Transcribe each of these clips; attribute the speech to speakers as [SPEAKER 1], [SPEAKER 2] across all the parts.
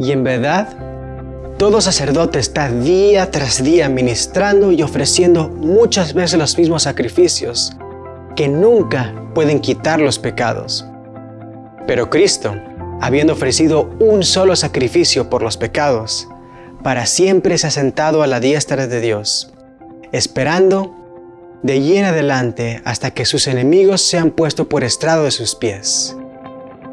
[SPEAKER 1] Y en verdad, todo sacerdote está día tras día ministrando y ofreciendo muchas veces los mismos sacrificios que nunca pueden quitar los pecados. Pero Cristo, habiendo ofrecido un solo sacrificio por los pecados, para siempre se ha sentado a la diestra de Dios, esperando de allí en adelante hasta que sus enemigos sean puestos por estrado de sus pies.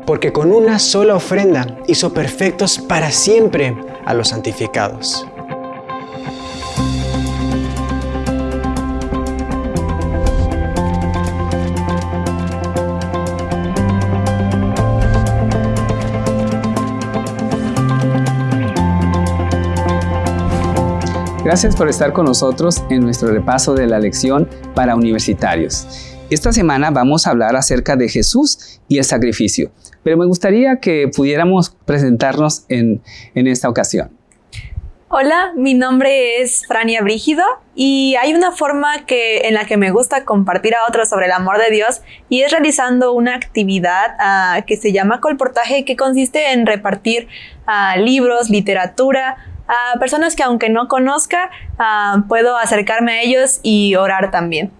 [SPEAKER 1] Porque con una sola ofrenda hizo perfectos para siempre a los santificados.
[SPEAKER 2] Gracias por estar con nosotros en nuestro repaso de la lección para universitarios. Esta semana vamos a hablar acerca de Jesús y el sacrificio, pero me gustaría que pudiéramos presentarnos en, esta ocasión.
[SPEAKER 3] Hola, mi nombre es Frania Brígido y hay una forma que, en la que me gusta compartir a otros sobre el amor de Dios y es realizando una actividad ah, que se llama colportaje que consiste en repartir ah, libros, literatura, a personas que aunque no conozca, ah, puedo acercarme a ellos y orar también.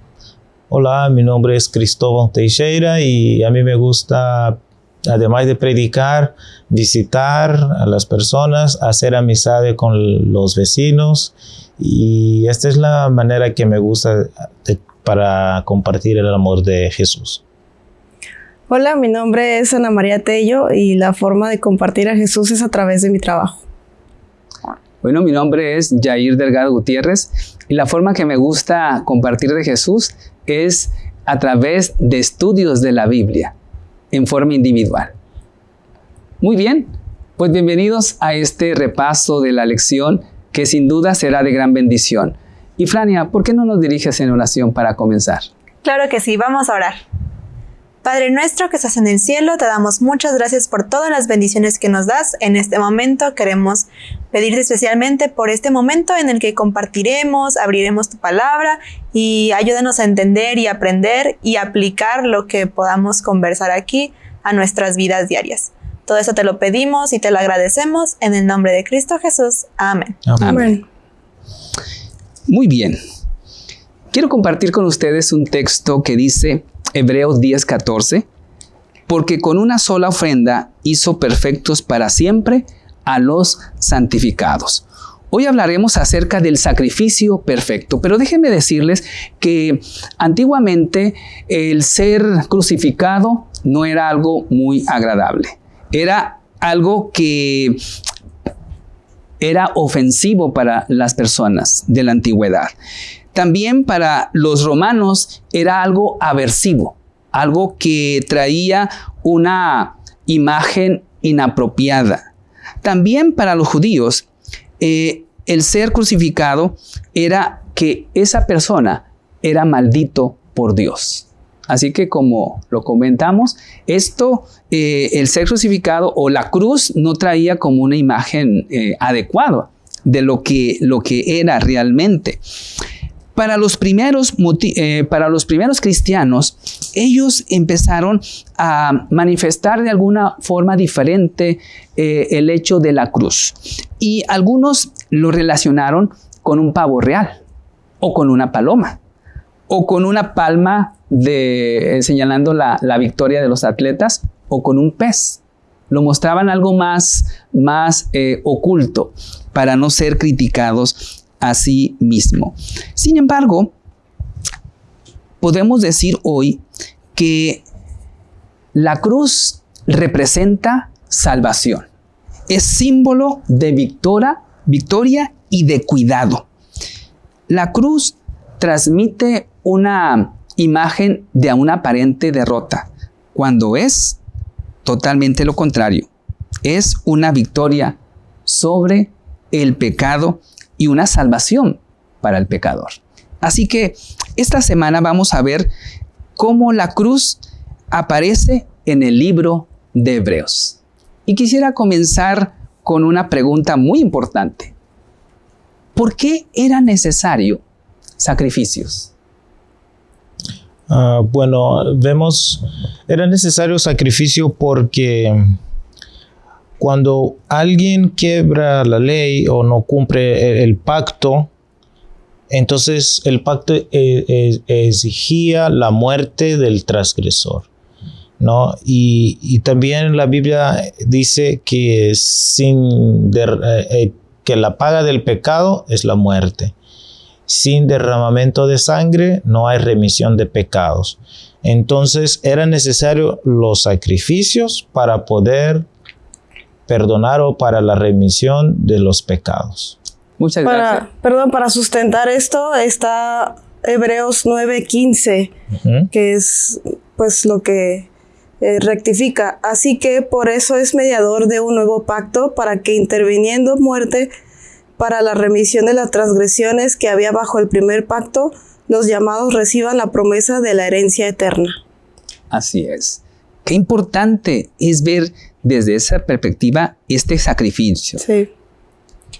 [SPEAKER 4] Hola, mi nombre es Cristóbal Teixeira y a mí me gusta, además de predicar, visitar a las personas, hacer amistad con los vecinos y esta es la manera que me gusta para compartir el amor de Jesús.
[SPEAKER 5] Hola, mi nombre es Ana María Tello y la forma de compartir a Jesús es a través de mi trabajo.
[SPEAKER 2] Bueno, mi nombre es Jair Delgado Gutiérrez y la forma que me gusta compartir de Jesús es a través de estudios de la Biblia en forma individual. Muy bien, pues bienvenidos a este repaso de la lección que sin duda será de gran bendición. Y Frania, ¿por qué no nos diriges en oración para comenzar?
[SPEAKER 3] Claro que sí, vamos a orar. Padre nuestro que estás en el cielo, te damos muchas gracias por todas las bendiciones que nos das. En este momento queremos pedirte especialmente por este momento en el que compartiremos, abriremos tu palabra y ayúdanos a entender y aprender y aplicar lo que podamos conversar aquí a nuestras vidas diarias. Todo eso te lo pedimos y te lo agradecemos en el nombre de Cristo Jesús. Amén. Amén.
[SPEAKER 2] Muy bien. Quiero compartir con ustedes un texto que dice, Hebreos 10:14, porque con una sola ofrenda hizo perfectos para siempre a los santificados. Hoy hablaremos acerca del sacrificio perfecto, pero déjenme decirles que antiguamente el ser crucificado no era algo muy agradable. Era algo que era ofensivo para las personas de la antigüedad. También para los romanos era algo aversivo, algo que traía una imagen inapropiada. También para los judíos, eh, el ser crucificado era que esa persona era maldito por Dios. Así que como lo comentamos, esto, eh, el ser crucificado o la cruz no traía como una imagen eh, adecuada de lo que, lo que era realmente. Para los, primeros, eh, para los primeros cristianos, ellos empezaron a manifestar de alguna forma diferente eh, el hecho de la cruz. Y algunos lo relacionaron con un pavo real, o con una paloma, o con una palma eh, señalando la, victoria de los atletas, o con un pez. Lo mostraban algo más, más oculto para no ser criticados a sí mismo. Sin embargo, podemos decir hoy que la cruz representa salvación. Es símbolo de victoria, victoria y de cuidado. La cruz transmite una imagen de una aparente derrota, cuando es totalmente lo contrario. Es una victoria sobre el pecado y una salvación para el pecador. Así que esta semana vamos a ver cómo la cruz aparece en el libro de Hebreos. Y quisiera comenzar con una pregunta muy importante. ¿Por qué era necesario sacrificios?
[SPEAKER 4] Ah, bueno, vemos, era necesario sacrificio porque cuando alguien quiebra la ley o no cumple el, pacto, entonces el pacto e, e, exigía la muerte del transgresor. ¿no? Y, también la Biblia dice que, sin eh, eh, que la paga del pecado es la muerte. Sin derramamiento de sangre no hay remisión de pecados. Entonces era necesario los sacrificios para poder perdonar o para la remisión de los pecados.
[SPEAKER 2] Muchas
[SPEAKER 5] gracias. perdón, para sustentar esto está Hebreos 9:15, que es pues lo que eh, rectifica. Así que por eso es mediador de un nuevo pacto para que interviniendo muerte para la remisión de las transgresiones que había bajo el primer pacto, los llamados reciban la promesa de la herencia eterna.
[SPEAKER 2] Así es. Qué importante es ver desde esa perspectiva este sacrificio.
[SPEAKER 3] Sí.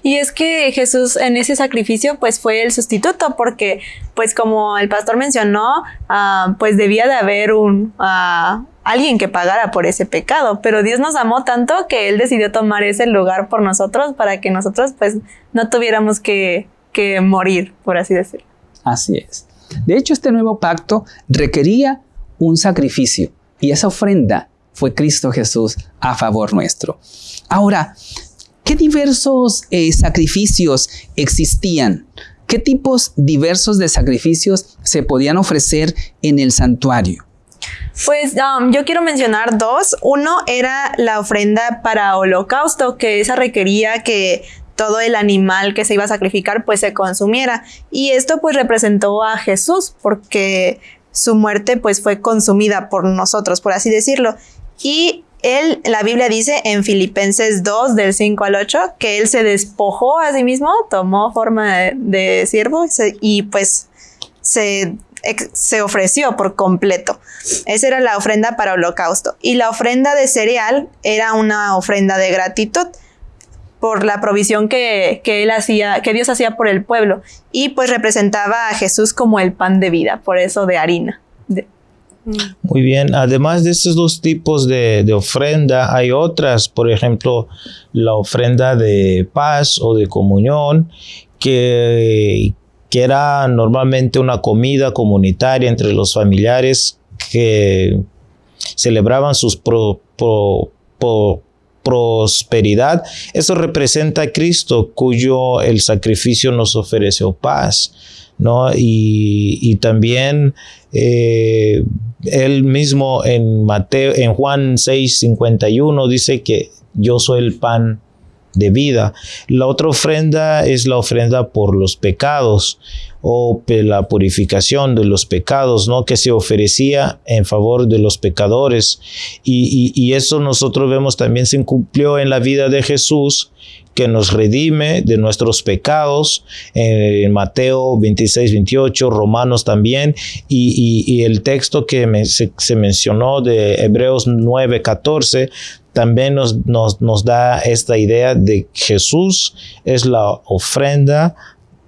[SPEAKER 3] Y es que Jesús en ese sacrificio pues fue el sustituto porque pues como el pastor mencionó ah, pues debía de haber un ah, alguien que pagara por ese pecado, pero Dios nos amó tanto que Él decidió tomar ese lugar por nosotros para que nosotros pues no tuviéramos que, que morir, por así decirlo.
[SPEAKER 2] Así es. De hecho, este nuevo pacto requería un sacrificio y esa ofrenda fue Cristo Jesús a favor nuestro. Ahora, ¿qué diversos eh, sacrificios existían? ¿Qué tipos diversos de sacrificios se podían ofrecer en el santuario?
[SPEAKER 3] Pues um, yo quiero mencionar dos. Uno era la ofrenda para holocausto, que esa requería que todo el animal que se iba a sacrificar pues se consumiera. Y esto pues representó a Jesús porque su muerte pues fue consumida por nosotros, por así decirlo. Y él, la Biblia dice en Filipenses 2, del 5 al 8, que él se despojó a sí mismo, tomó forma de, siervo y pues se, se ofreció por completo. Esa era la ofrenda para holocausto. Y la ofrenda de cereal era una ofrenda de gratitud por la provisión que, que, él hacía, que Dios hacía por el pueblo. Y pues representaba a Jesús como el pan de vida, por eso de harina.
[SPEAKER 4] Muy bien, además de estos dos tipos de, ofrenda, hay otras, por ejemplo, la ofrenda de paz o de comunión, que, que era normalmente una comida comunitaria entre los familiares que celebraban sus pro, prosperidad. Eso representa a Cristo, cuyo el sacrificio nos ofreció paz. ¿no? Y, y también eh, él mismo en Mateo, en Juan 6, 51 dice que yo soy el pan de vida. La otra ofrenda es la ofrenda por los pecados o la purificación de los pecados, ¿no? Que se ofrecía en favor de los pecadores. Y, y, y eso nosotros vemos también se cumplió en la vida de Jesús, que nos redime de nuestros pecados, en Mateo 26, 28, Romanos también, y, el texto que se, mencionó de Hebreos 9, 14, también nos, nos, da esta idea de Jesús es la ofrenda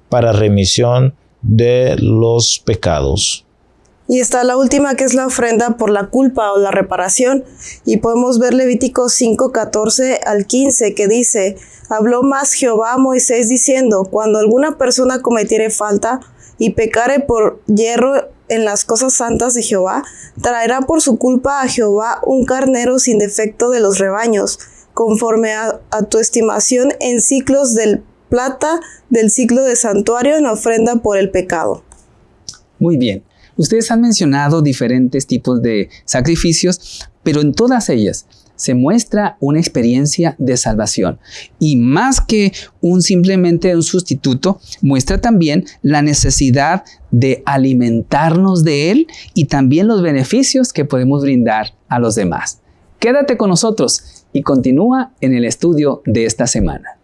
[SPEAKER 4] para remisión de los pecados.
[SPEAKER 5] Y está la última que es la ofrenda por la culpa o la reparación. Y podemos ver Levítico 5, 14 al 15 que dice, habló más Jehová a Moisés diciendo, cuando alguna persona cometiere falta y pecare por hierro en las cosas santas de Jehová, traerá por su culpa a Jehová un carnero sin defecto de los rebaños, conforme a, tu estimación en ciclos del plata del ciclo de santuario en ofrenda por el pecado.
[SPEAKER 2] Muy bien. Ustedes han mencionado diferentes tipos de sacrificios, pero en todas ellas se muestra una experiencia de salvación. Y más que un simplemente un sustituto, muestra también la necesidad de alimentarnos de Él y también los beneficios que podemos brindar a los demás. Quédate con nosotros y continúa en el estudio de esta semana.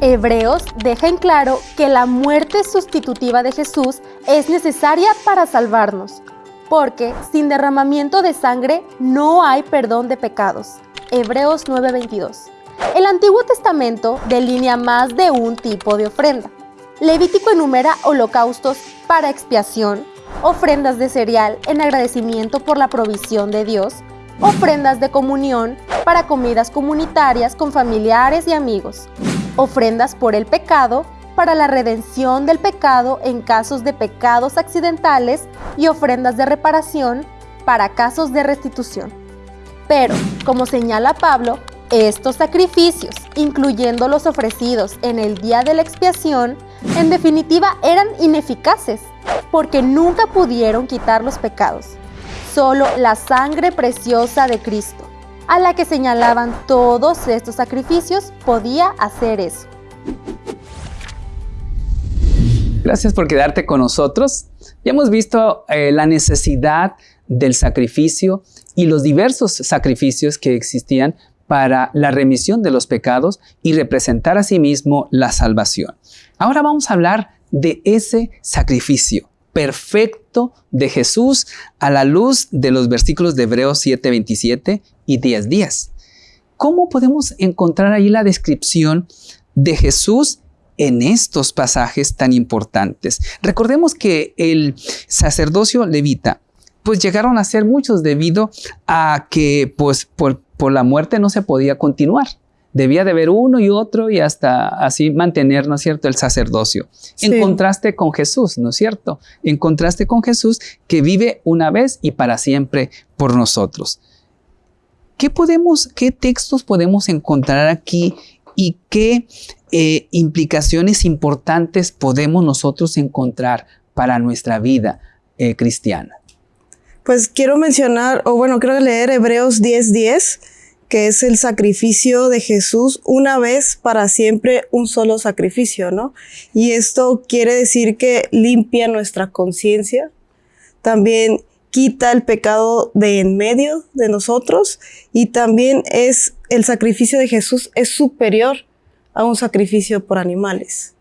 [SPEAKER 6] Hebreos deja en claro que la muerte sustitutiva de Jesús es necesaria para salvarnos, porque sin derramamiento de sangre no hay perdón de pecados. Hebreos 9:22. El Antiguo Testamento delinea más de un tipo de ofrenda. Levítico enumera holocaustos para expiación, ofrendas de cereal en agradecimiento por la provisión de Dios, ofrendas de comunión para comidas comunitarias con familiares y amigos, ofrendas por el pecado para la redención del pecado en casos de pecados accidentales y ofrendas de reparación para casos de restitución. Pero, como señala Pablo, estos sacrificios, incluyendo los ofrecidos en el día de la expiación, en definitiva eran ineficaces, porque nunca pudieron quitar los pecados. Solo la sangre preciosa de Cristo, a la que señalaban todos estos sacrificios, podía hacer eso.
[SPEAKER 2] Gracias por quedarte con nosotros. Ya hemos visto eh, la necesidad del sacrificio y los diversos sacrificios que existían para la remisión de los pecados y representar a sí mismo la salvación. Ahora vamos a hablar de ese sacrificio perfecto de Jesús a la luz de los versículos de Hebreos 7:27 y 10:10. ¿Cómo podemos encontrar ahí la descripción de Jesús en estos pasajes tan importantes? Recordemos que el sacerdocio levita pues llegaron a ser muchos debido a que pues por, por la muerte no se podía continuar. Debía de haber uno y otro y hasta así mantener, ¿no es cierto?, el sacerdocio. En contraste con Jesús, ¿no es cierto? En contraste con Jesús que vive una vez y para siempre por nosotros. ¿Qué podemos, qué textos podemos encontrar aquí y qué eh, implicaciones importantes podemos nosotros encontrar para nuestra vida eh, cristiana?
[SPEAKER 5] Pues quiero mencionar, o bueno, quiero leer Hebreos 10:10, que es el sacrificio de Jesús una vez para siempre, un solo sacrificio, ¿no? Y esto quiere decir que limpia nuestra conciencia, también quita el pecado de en medio de nosotros y también es el sacrificio de Jesús es superior a un sacrificio por animales.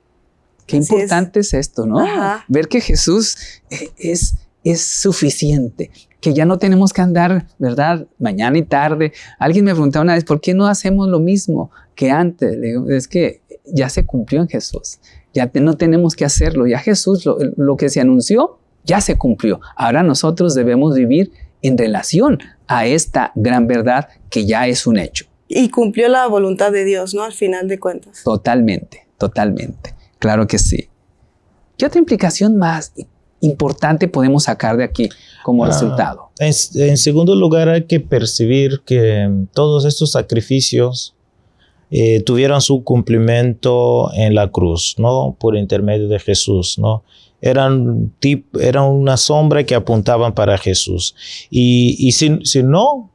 [SPEAKER 2] Qué importante es. esto, ¿no? Ver que Jesús eh, es es suficiente, que ya no tenemos que andar, ¿verdad? Mañana y tarde. Alguien me preguntaba una vez, ¿por qué no hacemos lo mismo que antes? Le digo, es que ya se cumplió en Jesús, ya no tenemos que hacerlo, ya Jesús lo, lo que se anunció, ya se cumplió. Ahora nosotros debemos vivir en relación a esta gran verdad que ya es un hecho.
[SPEAKER 5] Y cumplió la voluntad de Dios, ¿no? Al final de cuentas.
[SPEAKER 2] Totalmente, totalmente. Claro que sí. ¿Qué otra implicación más importante podemos sacar de aquí como ah, resultado?
[SPEAKER 4] En, segundo lugar, hay que percibir que todos estos sacrificios eh, tuvieron su cumplimiento en la cruz, ¿no? Por intermedio de Jesús, ¿no? Eran, tip, eran una sombra que apuntaban para Jesús. Y, y si, si no,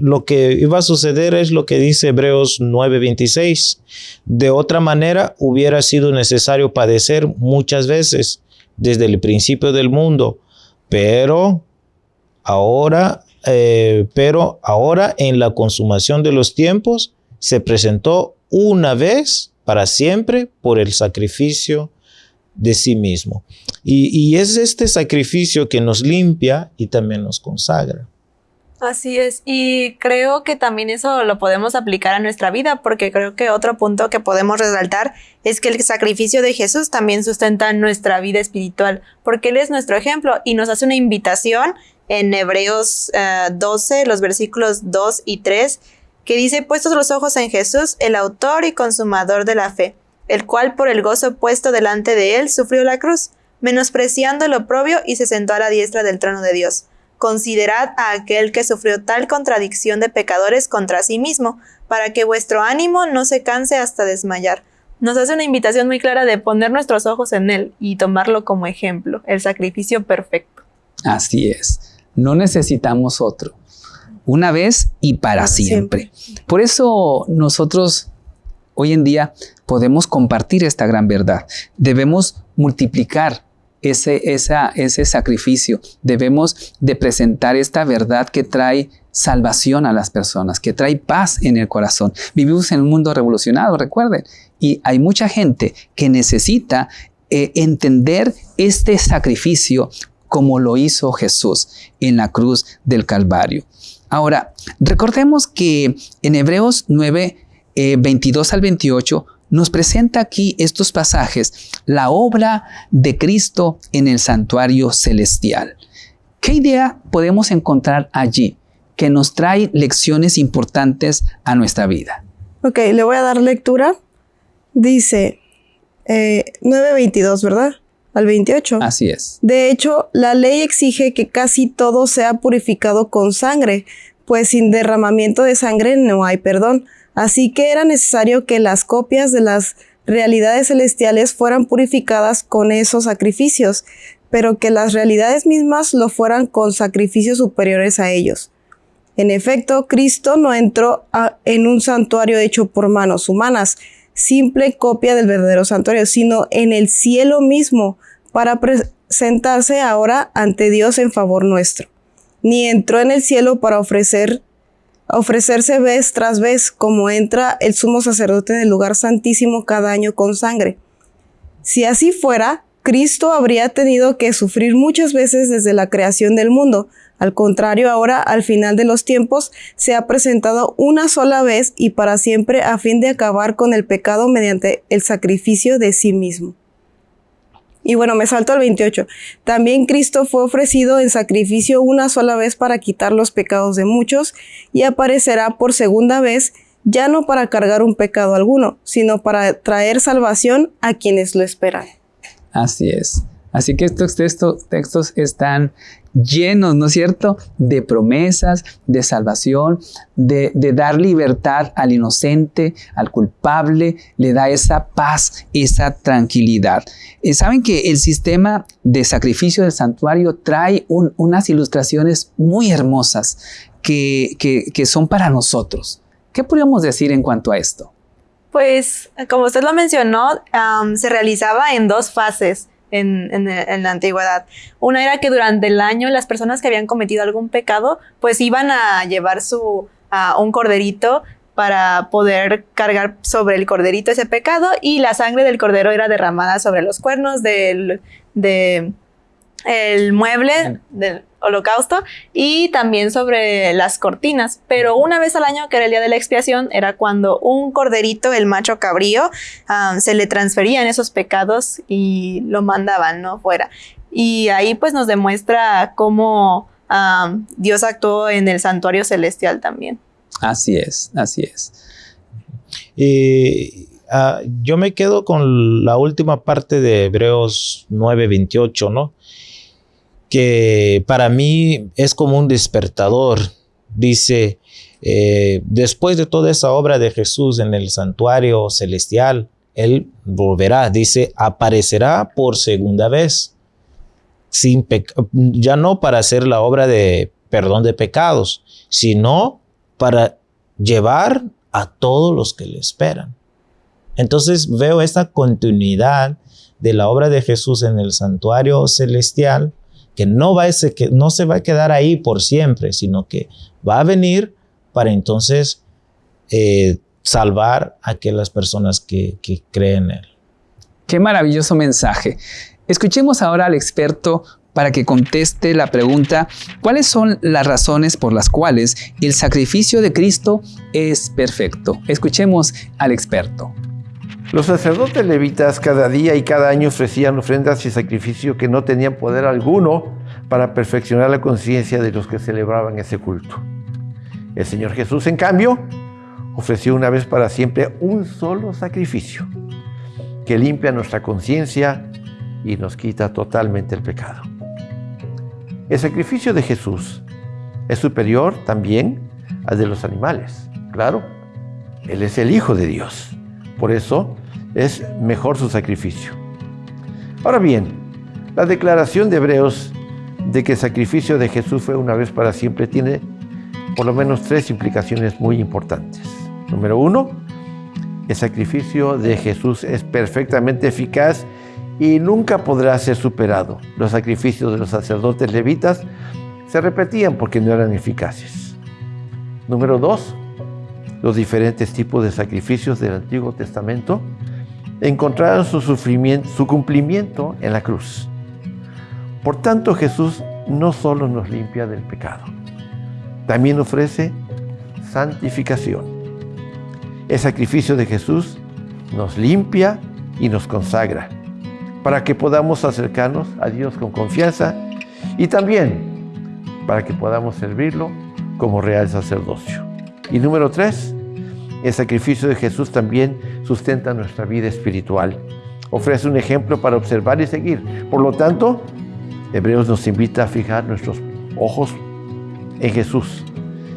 [SPEAKER 4] lo que iba a suceder es lo que dice Hebreos 9:26. De otra manera, hubiera sido necesario padecer muchas veces desde el principio del mundo, pero ahora, eh, pero ahora en la consumación de los tiempos se presentó una vez para siempre por el sacrificio de sí mismo. y es este sacrificio que nos limpia y también nos consagra.
[SPEAKER 3] Así es, y creo que también eso lo podemos aplicar a nuestra vida, porque creo que otro punto que podemos resaltar es que el sacrificio de Jesús también sustenta nuestra vida espiritual, porque Él es nuestro ejemplo y nos hace una invitación en Hebreos 12, eh, los versículos 2 y 3, que dice, puestos los ojos en Jesús, el autor y consumador de la fe, el cual por el gozo puesto delante de Él sufrió la cruz, menospreciando el oprobio y se sentó a la diestra del trono de Dios considerad a aquel que sufrió tal contradicción de pecadores contra sí mismo, para que vuestro ánimo no se canse hasta desmayar. Nos hace una invitación muy clara de poner nuestros ojos en Él y tomarlo como ejemplo, el sacrificio perfecto.
[SPEAKER 2] Así es, no necesitamos otro, una vez y para, siempre. Por eso nosotros hoy en día podemos compartir esta gran verdad. Debemos multiplicar ese, ese sacrificio. Debemos de presentar esta verdad que trae salvación a las personas, que trae paz en el corazón. Vivimos en un mundo revolucionado, recuerden, y hay mucha gente que necesita eh, entender este sacrificio como lo hizo Jesús en la cruz del Calvario. Ahora, recordemos que en Hebreos 9, 22 eh, al 28, nos presenta aquí estos pasajes la obra de Cristo en el santuario celestial. ¿Qué idea podemos encontrar allí? que nos trae lecciones importantes a nuestra vida.
[SPEAKER 5] Ok, le voy a dar lectura. Dice eh, 9.22, ¿verdad? Al 28.
[SPEAKER 2] Así es.
[SPEAKER 5] De hecho, la ley exige que casi todo sea purificado con sangre, pues sin derramamiento de sangre no hay perdón. Así que era necesario que las copias de las realidades celestiales fueran purificadas con esos sacrificios, pero que las realidades mismas lo fueran con sacrificios superiores a ellos. En efecto, Cristo no entró en un santuario hecho por manos humanas, simple copia del verdadero santuario, sino en el cielo mismo, para presentarse ahora ante Dios en favor nuestro. Ni entró en el cielo para ofrecer ofrecerse vez tras vez, como entra el sumo sacerdote en el lugar santísimo cada año con sangre. Si así fuera, Cristo habría tenido que sufrir muchas veces desde la creación del mundo. Al contrario, ahora, al final de los tiempos, se ha presentado una sola vez y para siempre a fin de acabar con el pecado mediante el sacrificio de sí mismo. Y bueno, me salto al 28. También Cristo fue ofrecido en sacrificio una sola vez para quitar los pecados de muchos y aparecerá por segunda vez ya no para cargar un pecado alguno, sino para traer salvación a quienes lo esperan.
[SPEAKER 2] Así es. Así que estos textos, están llenos, ¿no es cierto?, de promesas, de salvación, de, dar libertad al inocente, al culpable, le da esa paz, esa tranquilidad. Eh, Saben que el sistema de sacrificio del santuario trae unas ilustraciones muy hermosas que, son para nosotros. ¿Qué podríamos decir en cuanto a esto?
[SPEAKER 3] Pues, como usted lo mencionó, se realizaba en dos fases en, la antigüedad. Una era que durante el año las personas que habían cometido algún pecado, pues iban a llevar su, a un corderito para poder cargar sobre el corderito ese pecado y la sangre del cordero era derramada sobre los cuernos del de el mueble del holocausto y también sobre las cortinas. Pero una vez al año, que era el día de la expiación, era cuando un corderito, el macho cabrío, um, se le transferían esos pecados y lo mandaban, ¿no? Fuera. Y ahí pues nos demuestra cómo um, Dios actuó en el santuario celestial también.
[SPEAKER 2] Así es, así es.
[SPEAKER 4] Y ah, yo me quedo con la última parte de Hebreos 9:28, ¿no? Que para mí es como un despertador. Dice, eh, después de toda esa obra de Jesús en el santuario celestial, Él volverá, dice, aparecerá por segunda vez, sin ya no para hacer la obra de perdón de pecados, sino para llevar a todos los que le esperan. Entonces veo esta continuidad de la obra de Jesús en el santuario celestial que no, va ese, que no se va a quedar ahí por siempre, sino que va a venir para entonces eh, salvar a aquellas personas que, que creen en Él.
[SPEAKER 2] Qué maravilloso mensaje. Escuchemos ahora al experto para que conteste la pregunta, ¿cuáles son las razones por las cuales el sacrificio de Cristo es perfecto? Escuchemos al experto.
[SPEAKER 7] Los sacerdotes levitas cada día y cada año ofrecían ofrendas y sacrificio que no tenían poder alguno para perfeccionar la conciencia de los que celebraban ese culto. El Señor Jesús, en cambio, ofreció una vez para siempre un solo sacrificio que limpia nuestra conciencia y nos quita totalmente el pecado. El sacrificio de Jesús es superior también al de los animales. Claro, Él es el Hijo de Dios. Por eso, es mejor su sacrificio. Ahora bien, la declaración de Hebreos de que el sacrificio de Jesús fue una vez para siempre tiene por lo menos tres implicaciones muy importantes. Número uno, el sacrificio de Jesús es perfectamente eficaz y nunca podrá ser superado. Los sacrificios de los sacerdotes levitas se repetían porque no eran eficaces. Número dos, los diferentes tipos de sacrificios del Antiguo Testamento encontraron su, sufrimiento, su cumplimiento en la cruz. Por tanto, Jesús no solo nos limpia del pecado, también ofrece santificación. El sacrificio de Jesús nos limpia y nos consagra para que podamos acercarnos a Dios con confianza y también para que podamos servirlo como real sacerdocio. Y número tres, el sacrificio de Jesús también sustenta nuestra vida espiritual. Ofrece un ejemplo para observar y seguir. Por lo tanto, Hebreos nos invita a fijar nuestros ojos en Jesús,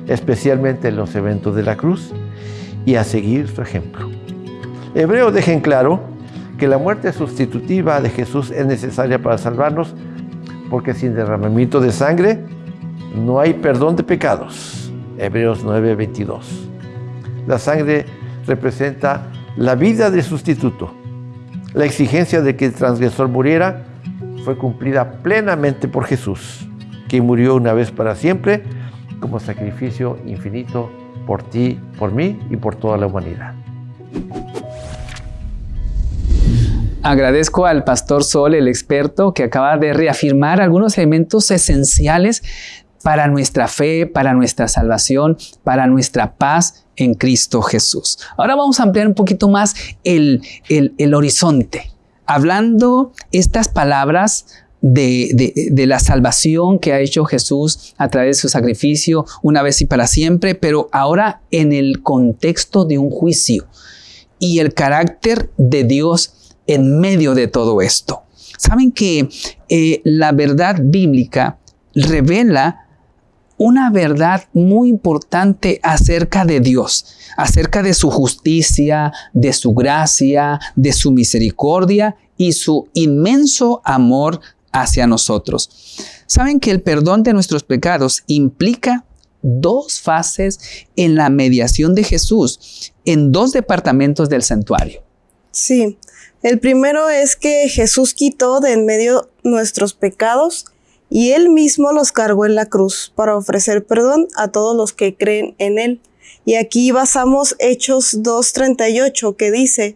[SPEAKER 7] especialmente en los eventos de la cruz, y a seguir su ejemplo. Hebreos deja en claro que la muerte sustitutiva de Jesús es necesaria para salvarnos, porque sin derramamiento de sangre no hay perdón de pecados. Hebreos 9:22. La sangre representa la vida del sustituto. La exigencia de que el transgresor muriera fue cumplida plenamente por Jesús, que murió una vez para siempre como sacrificio infinito por ti, por mí y por toda la humanidad.
[SPEAKER 2] Agradezco al pastor Sol, el experto, que acaba de reafirmar algunos elementos esenciales para nuestra fe, para nuestra salvación, para nuestra paz en Cristo Jesús. Ahora vamos a ampliar un poquito más el, el, horizonte, hablando estas palabras de, de, la salvación que ha hecho Jesús a través de su sacrificio una vez y para siempre, pero ahora en el contexto de un juicio y el carácter de Dios en medio de todo esto. Saben que eh, la verdad bíblica revela una verdad muy importante acerca de Dios, acerca de su justicia, de su gracia, de su misericordia y su inmenso amor hacia nosotros. Saben que el perdón de nuestros pecados implica dos fases en la mediación de Jesús en dos departamentos del santuario.
[SPEAKER 5] Sí, el primero es que Jesús quitó de en medio nuestros pecados y él mismo los cargó en la cruz para ofrecer perdón a todos los que creen en él. Y aquí basamos Hechos 2.38 que dice,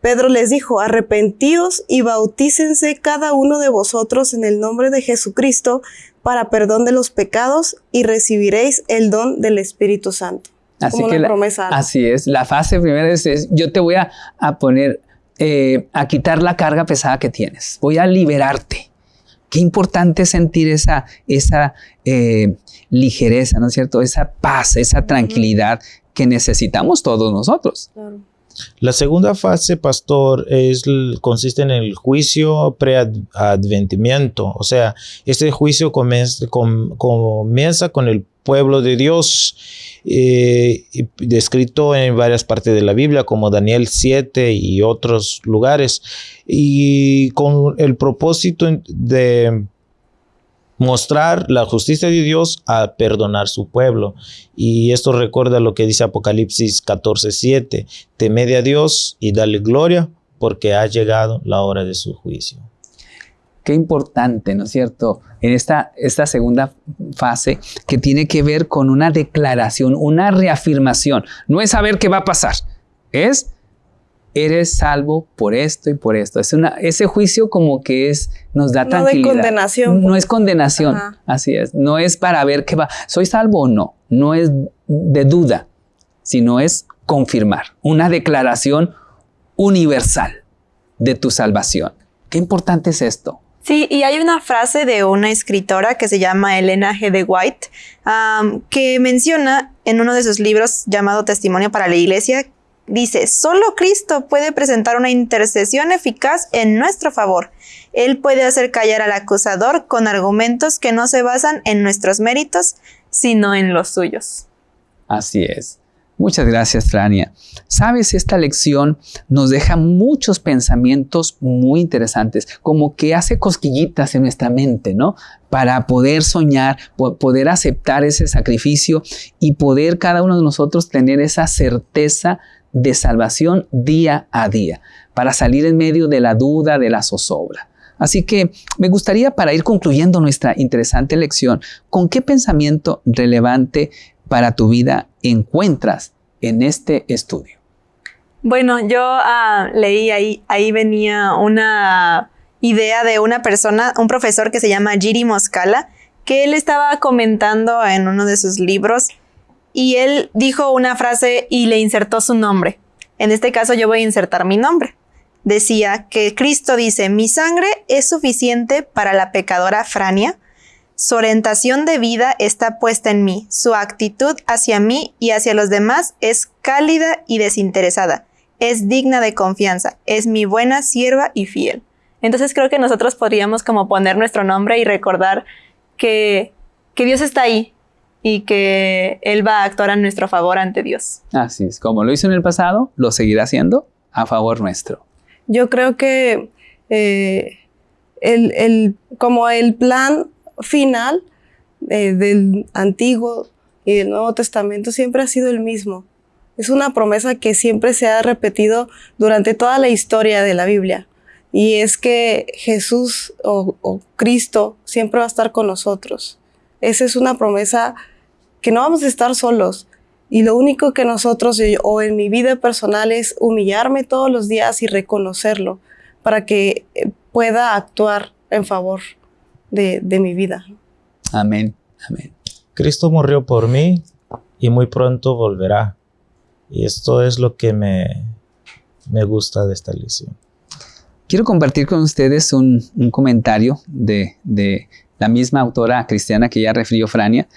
[SPEAKER 5] Pedro les dijo, arrepentíos y bautícense cada uno de vosotros en el nombre de Jesucristo para perdón de los pecados y recibiréis el don del Espíritu Santo.
[SPEAKER 2] Así que promesa. así es, la fase primera es, yo te voy a, poner, eh, a quitar la carga pesada que tienes, voy a liberarte. Qué importante sentir esa, esa eh, ligereza, ¿no es cierto? Esa paz, esa tranquilidad que necesitamos todos nosotros.
[SPEAKER 4] La segunda fase, pastor, es, consiste en el juicio preadventimiento. O sea, este juicio comienza con el pueblo de Dios eh, descrito en varias partes de la Biblia, como Daniel 7 y otros lugares, y con el propósito de mostrar la justicia de Dios a perdonar su pueblo. Y esto recuerda lo que dice Apocalipsis 14:7, temed a Dios y dale gloria, porque ha llegado la hora de su juicio.
[SPEAKER 2] Qué importante, ¿no es cierto? En esta, esta segunda fase que tiene que ver con una declaración, una reafirmación. No es saber qué va a pasar, es eres salvo por esto y por esto. Es una, ese juicio como que es, nos da tranquilidad.
[SPEAKER 5] No condenación.
[SPEAKER 2] No es condenación, así es. No es para ver qué va, soy salvo o no. No es de duda, sino es confirmar. Una declaración universal de tu salvación. Qué importante es esto.
[SPEAKER 3] Sí, y hay una frase de una escritora que se llama Elena G. de White, que menciona en uno de sus libros llamado Testimonio para la Iglesia, dice, solo Cristo puede presentar una intercesión eficaz en nuestro favor. Él puede hacer callar al acusador con argumentos que no se basan en nuestros méritos, sino en los suyos.
[SPEAKER 2] Así es. Muchas gracias, Trania. Sabes, esta lección nos deja muchos pensamientos muy interesantes, como que hace cosquillitas en nuestra mente, ¿no? Para poder soñar, poder aceptar ese sacrificio y poder cada uno de nosotros tener esa certeza de salvación día a día, para salir en medio de la duda, de la zozobra. Así que me gustaría para ir concluyendo nuestra interesante lección, ¿con qué pensamiento relevante para tu vida encuentras en este estudio?
[SPEAKER 3] Bueno, yo ah, leí ahí, ahí venía una idea de una persona, un profesor que se llama Giri Moscala, que él estaba comentando en uno de sus libros y él dijo una frase y le insertó su nombre. En este caso yo voy a insertar mi nombre. Decía que Cristo dice, mi sangre es suficiente para la pecadora Frania, Su orientación de vida está puesta en mí, su actitud hacia mí y hacia los demás es cálida y desinteresada, es digna de confianza, es mi buena sierva y fiel. Entonces creo que nosotros podríamos como poner nuestro nombre y recordar que, que Dios está ahí y que Él va a actuar a nuestro favor ante Dios.
[SPEAKER 2] Así es, como lo hizo en el pasado, lo seguirá haciendo a favor nuestro.
[SPEAKER 5] Yo creo que eh, el, el, como el plan final eh, del Antiguo y del Nuevo Testamento siempre ha sido el mismo. Es una promesa que siempre se ha repetido durante toda la historia de la Biblia. Y es que Jesús o, o Cristo siempre va a estar con nosotros. Esa es una promesa que no vamos a estar solos. Y lo único que nosotros, o en mi vida personal, es humillarme todos los días y reconocerlo para que eh, pueda actuar en favor de, de mi vida.
[SPEAKER 2] Amén, amén.
[SPEAKER 4] Cristo murió por mí y muy pronto volverá. Y esto es lo que me, me gusta de esta lección.
[SPEAKER 2] Quiero compartir con ustedes un, un comentario de, de, la misma autora cristiana que ya refirió Frania.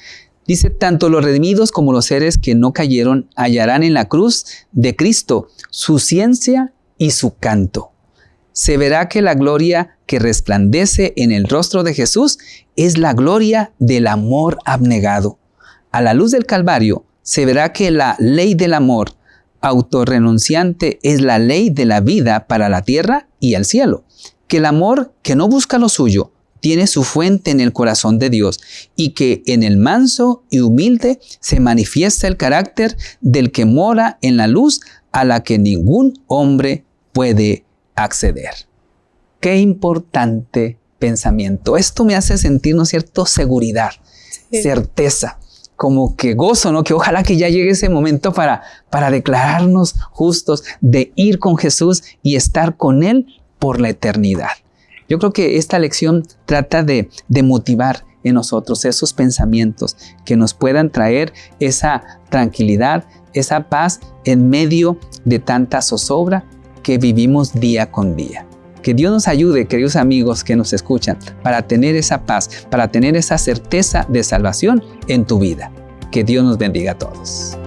[SPEAKER 2] Dice, tanto los redimidos como los seres que no cayeron hallarán en la cruz de Cristo su ciencia y su canto. Se verá que la gloria que resplandece en el rostro de Jesús es la gloria del amor abnegado. A la luz del Calvario se verá que la ley del amor autorrenunciante es la ley de la vida para la tierra y el cielo. Que el amor que no busca lo suyo, tiene su fuente en el corazón de Dios y que en el manso y humilde se manifiesta el carácter del que mora en la luz a la que ningún hombre puede acceder. Qué importante pensamiento. Esto me hace sentir, ¿no es cierto?, seguridad, sí. certeza, como que gozo, ¿no? Que ojalá que ya llegue ese momento para, para declararnos justos, de ir con Jesús y estar con Él por la eternidad. Yo creo que esta lección trata de, de, motivar en nosotros esos pensamientos que nos puedan traer esa tranquilidad, esa paz en medio de tanta zozobra que vivimos día con día. Que Dios nos ayude, queridos amigos que nos escuchan, para tener esa paz, para tener esa certeza de salvación en tu vida. Que Dios nos bendiga a todos.